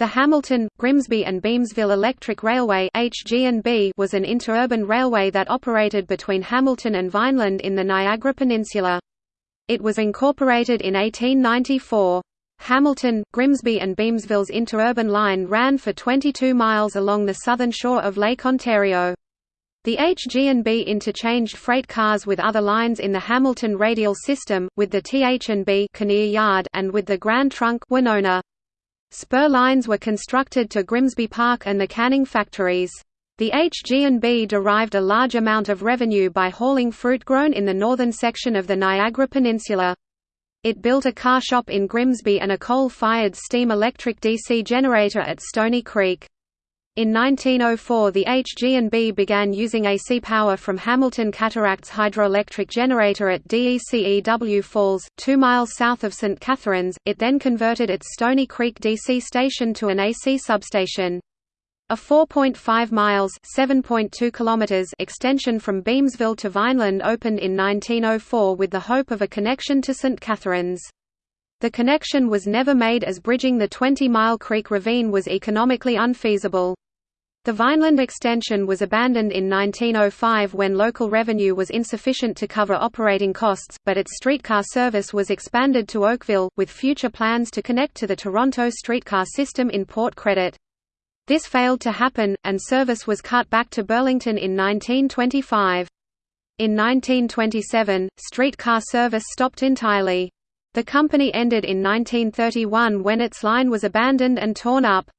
The Hamilton, Grimsby and Beamsville Electric Railway was an interurban railway that operated between Hamilton and Vineland in the Niagara Peninsula. It was incorporated in 1894. Hamilton, Grimsby and Beamsville's interurban line ran for 22 miles along the southern shore of Lake Ontario. The HG&B interchanged freight cars with other lines in the Hamilton radial system, with the TH&B Yard and with the Grand Trunk Winona. Spur lines were constructed to Grimsby Park and the canning factories. The HG&B derived a large amount of revenue by hauling fruit grown in the northern section of the Niagara Peninsula. It built a car shop in Grimsby and a coal-fired steam-electric DC generator at Stony Creek. In 1904 the HG&B began using AC power from Hamilton Cataracts hydroelectric generator at DECEW Falls, 2 miles south of St. Catharines, it then converted its Stony Creek DC station to an AC substation. A 4.5 miles (7.2 kilometers) extension from Beamsville to Vineland opened in 1904 with the hope of a connection to St. Catharines. The connection was never made as bridging the 20-mile Creek Ravine was economically unfeasible. The Vineland extension was abandoned in 1905 when local revenue was insufficient to cover operating costs, but its streetcar service was expanded to Oakville, with future plans to connect to the Toronto streetcar system in Port Credit. This failed to happen, and service was cut back to Burlington in 1925. In 1927, streetcar service stopped entirely. The company ended in 1931 when its line was abandoned and torn up.